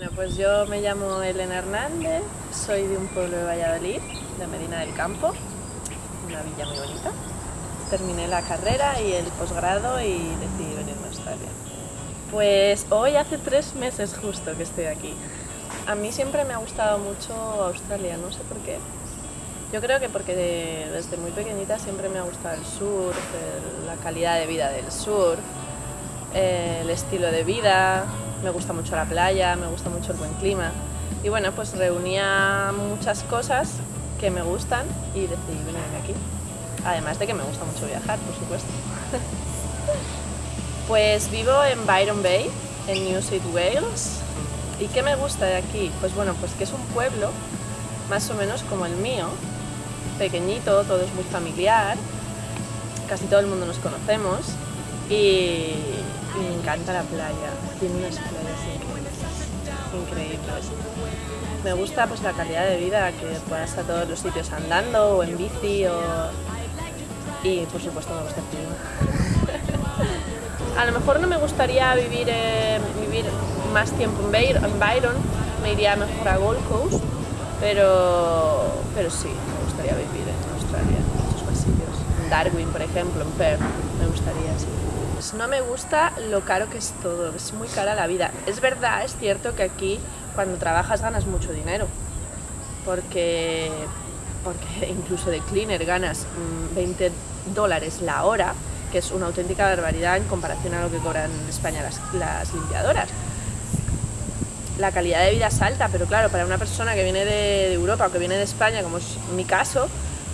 Bueno, pues yo me llamo Elena Hernández, soy de un pueblo de Valladolid, de Medina del Campo, una villa muy bonita. Terminé la carrera y el posgrado y decidí venirme a Australia. Pues hoy hace tres meses justo que estoy aquí. A mí siempre me ha gustado mucho Australia, no sé por qué. Yo creo que porque desde muy pequeñita siempre me ha gustado el surf, la calidad de vida del surf, el estilo de vida, me gusta mucho la playa, me gusta mucho el buen clima. Y bueno, pues reunía muchas cosas que me gustan y decidí venirme aquí. Además de que me gusta mucho viajar, por supuesto. pues vivo en Byron Bay, en New South Wales. ¿Y qué me gusta de aquí? Pues bueno, pues que es un pueblo más o menos como el mío, pequeñito, todo es muy familiar, casi todo el mundo nos conocemos y, me encanta la playa, tiene unas playas increíbles. Me gusta pues la calidad de vida, que puedas a todos los sitios andando o en bici o... y por supuesto me gusta el clima. a lo mejor no me gustaría vivir, eh, vivir más tiempo en Byron, me iría mejor a Gold Coast, pero, pero sí, me gustaría vivir en Australia, en muchos más sitios. En Darwin, por ejemplo, en Perth, me gustaría, sí. Pues no me gusta lo caro que es todo, es muy cara la vida. Es verdad, es cierto que aquí cuando trabajas ganas mucho dinero, porque, porque incluso de cleaner ganas 20 mm, dólares la hora, que es una auténtica barbaridad en comparación a lo que cobran en España las, limpiadoras. La calidad de vida es alta, pero claro, para una persona que viene de, Europa o que viene de España, como es mi caso,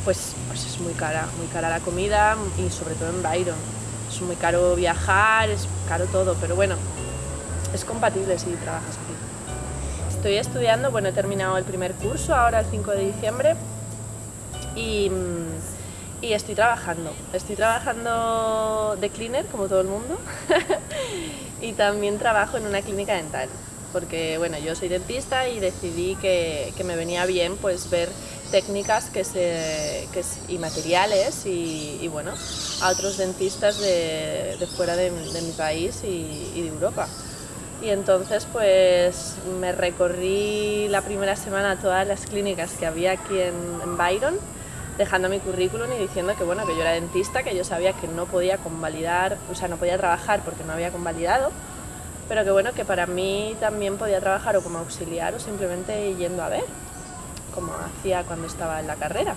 pues, pues es muy cara, muy cara la comida y sobre todo en Byron es muy caro viajar, es caro todo, pero bueno, es compatible si trabajas aquí. Estoy estudiando, bueno, he terminado el primer curso ahora el 5 de diciembre y, y estoy trabajando. Estoy trabajando de cleaner, como todo el mundo, y también trabajo en una clínica dental porque bueno, yo soy dentista y decidí que, que me venía bien pues ver técnicas que se, que, y materiales y, y, bueno, a otros dentistas de, de fuera de, de, mi país y, y, de Europa. Y entonces pues me recorrí la primera semana todas las clínicas que había aquí en, en Byron, dejando mi currículum y diciendo que bueno, que yo era dentista, que yo sabía que no podía convalidar, o sea, no podía trabajar porque no había convalidado, pero que bueno, que para mí también podía trabajar o como auxiliar o simplemente yendo a ver como hacía cuando estaba en la carrera.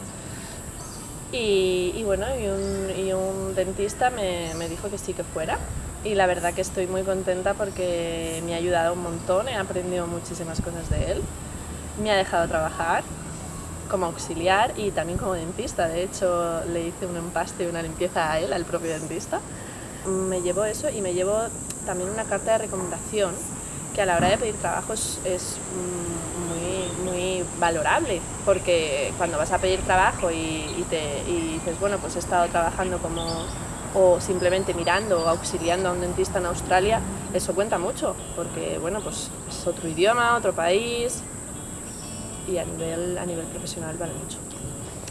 Y, bueno, y un, dentista me, dijo que sí que fuera. Y la verdad que estoy muy contenta porque me ha ayudado un montón, he aprendido muchísimas cosas de él. Me ha dejado trabajar como auxiliar y también como dentista. De hecho, le hice un empaste y una limpieza a él, al propio dentista. Me llevo eso y me llevo también una carta de recomendación que a la hora de pedir trabajo es, muy, muy valorable, porque cuando vas a pedir trabajo y, te, dices, bueno, pues he estado trabajando como o simplemente mirando o auxiliando a un dentista en Australia, eso cuenta mucho, porque bueno, pues es otro idioma, otro país y a nivel, a nivel profesional vale mucho.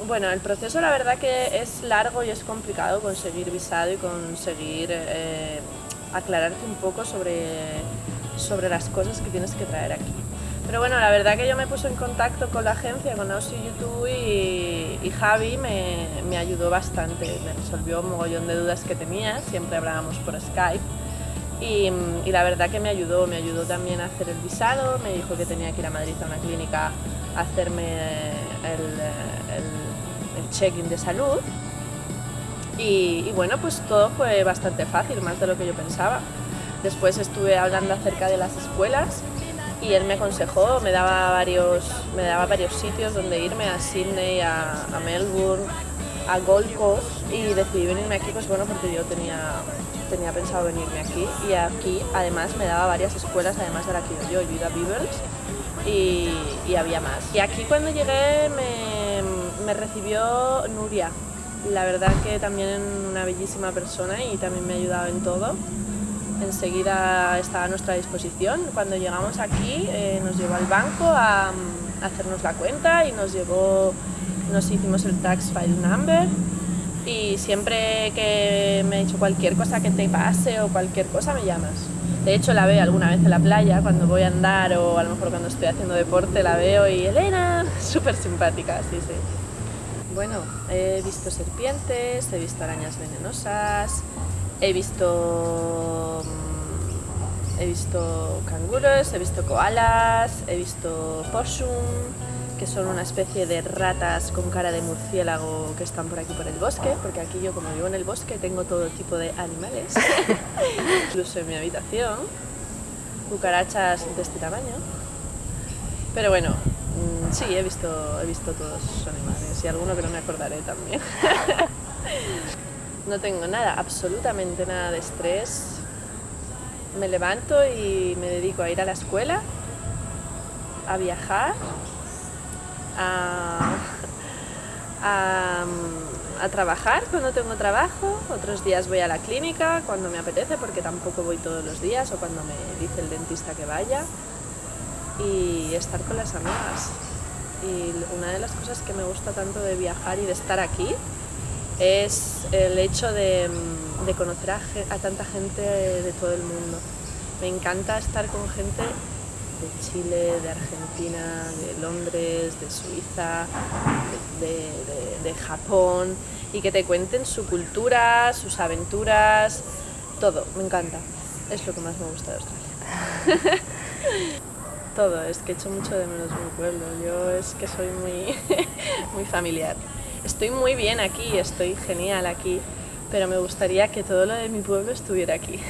Bueno, el proceso la verdad que es largo y es complicado conseguir visado y conseguir eh, aclararte un poco sobre sobre las cosas que tienes que traer aquí. Pero bueno, la verdad que yo me puse en contacto con la agencia, con Aussie YouTube y, Javi me, me, ayudó bastante, me resolvió un mogollón de dudas que tenía, siempre hablábamos por Skype y, y, la verdad que me ayudó, me ayudó también a hacer el visado, me dijo que tenía que ir a Madrid a una clínica a hacerme el check-in de salud y, y bueno, pues todo fue bastante fácil, más de lo que yo pensaba. Después estuve hablando acerca de las escuelas y él me aconsejó, me daba varios, me daba varios sitios donde irme, a Sydney, a, Melbourne, a Gold Coast y decidí venirme aquí pues bueno porque yo tenía, tenía pensado venirme aquí y aquí además me daba varias escuelas además de la que yo, yo iba a Beavers y, y, había más. Y aquí cuando llegué me, me recibió Nuria, la verdad que también una bellísima persona y también me ha ayudado en todo enseguida está a nuestra disposición. Cuando llegamos aquí eh, nos llevó al banco a, hacernos la cuenta y nos llevó, nos hicimos el tax file number y siempre que me ha dicho cualquier cosa que te pase o cualquier cosa me llamas. De hecho la veo alguna vez en la playa cuando voy a andar o a lo mejor cuando estoy haciendo deporte la veo y Elena, súper simpática, sí, sí. Bueno, he visto serpientes, he visto arañas venenosas, he visto mm, he visto canguros, he visto koalas, he visto possum, que son una especie de ratas con cara de murciélago que están por aquí por el bosque, porque aquí yo como vivo en el bosque tengo todo tipo de animales, incluso en mi habitación, cucarachas de este tamaño. Pero bueno, sí, he visto, he visto todos esos animales y alguno que no me acordaré también. no tengo nada, absolutamente nada de estrés. Me levanto y me dedico a ir a la escuela, a viajar a, trabajar cuando tengo trabajo, otros días voy a la clínica cuando me apetece porque tampoco voy todos los días o cuando me dice el dentista que vaya y estar con las amigas. Y una de las cosas que me gusta tanto de viajar y de estar aquí es el hecho de, conocer a, tanta gente de todo el mundo. Me encanta estar con gente de Chile, de Argentina, de Londres, de Suiza, de, Japón y que te cuenten su cultura, sus aventuras, todo, me encanta. Es lo que más me gusta de Australia. todo, es que echo mucho de menos mi pueblo, yo es que soy muy, muy familiar. Estoy muy bien aquí, estoy genial aquí, pero me gustaría que todo lo de mi pueblo estuviera aquí.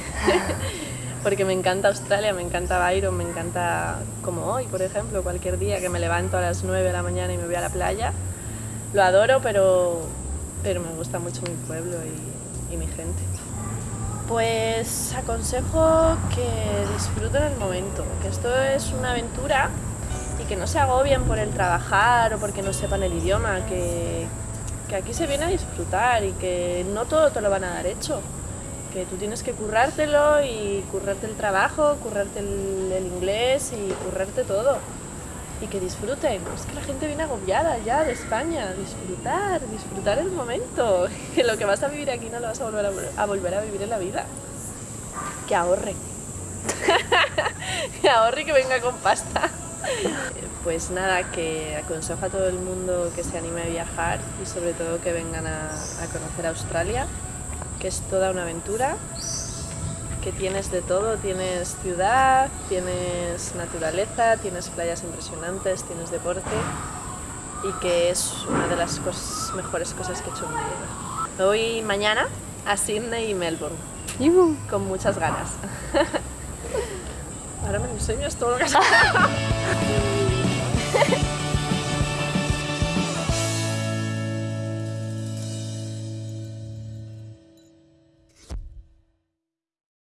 porque me encanta Australia, me encanta Byron, me encanta como hoy, por ejemplo, cualquier día que me levanto a las 9 de la mañana y me voy a la playa. Lo adoro, pero, pero me gusta mucho mi pueblo y, y mi gente. Pues aconsejo que disfruten el momento, que esto es una aventura y que no se agobien por el trabajar o porque no sepan el idioma, que, que aquí se viene a disfrutar y que no todo te lo van a dar hecho que tú tienes que currártelo y currarte el trabajo, currarte el, inglés y currarte todo. Y que disfruten. Es que la gente viene agobiada ya de España. Disfrutar, disfrutar el momento. Que lo que vas a vivir aquí no lo vas a volver a, volver a vivir en la vida. Que ahorre. que ahorre y que venga con pasta. Pues nada, que aconsejo a todo el mundo que se anime a viajar y sobre todo que vengan a, a conocer Australia que es toda una aventura, que tienes de todo, tienes ciudad, tienes naturaleza, tienes playas impresionantes, tienes deporte y que es una de las mejores cosas que he hecho en mi vida. Me voy mañana a Sydney y Melbourne, con muchas ganas. Ahora me enseñas todo lo que has